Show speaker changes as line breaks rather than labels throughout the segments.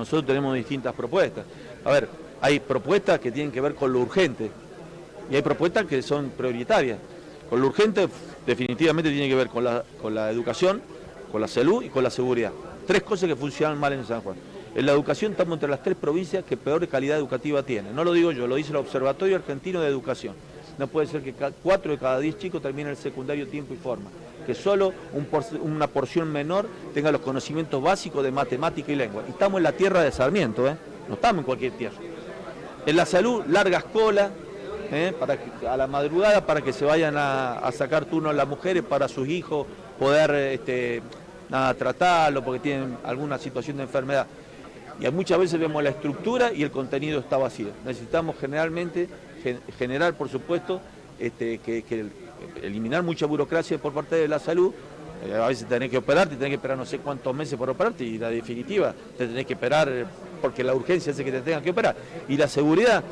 nosotros tenemos distintas propuestas. A ver, hay propuestas que tienen que ver con lo urgente y hay propuestas que son prioritarias. Con lo urgente definitivamente tiene que ver con la, con la educación, con la salud y con la seguridad. Tres cosas que funcionan mal en San Juan. En la educación estamos entre las tres provincias que peor calidad educativa tienen. No lo digo yo, lo dice el Observatorio Argentino de Educación. No puede ser que cuatro de cada diez chicos terminen el secundario tiempo y forma. Que solo una porción menor tenga los conocimientos básicos de matemática y lengua. Y estamos en la tierra de Sarmiento, ¿eh? no estamos en cualquier tierra. En la salud, largas colas, ¿eh? para a la madrugada para que se vayan a, sacar turnos las mujeres para sus hijos poder este, tratarlo porque tienen alguna situación de enfermedad. Y muchas veces vemos la estructura y el contenido está vacío. Necesitamos generalmente, generar por supuesto, este, que, eliminar mucha burocracia por parte de la salud, eh, a veces tenés que operarte, tenés que esperar no sé cuántos meses por operarte y la definitiva te tenés que esperar porque la urgencia hace que te tengan que operar. Y la seguridad,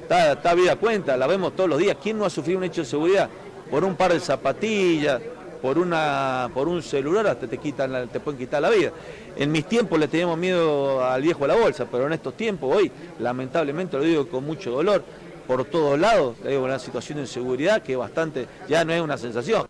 está, está vida cuenta, la vemos todos los días. ¿Quién no ha sufrido un hecho de seguridad? Por un par de zapatillas, por, una, por un celular hasta te, quitan te pueden quitar la vida. En mis tiempos le teníamos miedo al viejo a la bolsa, pero en estos tiempos, hoy, lamentablemente, lo digo con mucho dolor, por todos lados, hay una situación de inseguridad que bastante, ya no es una sensación.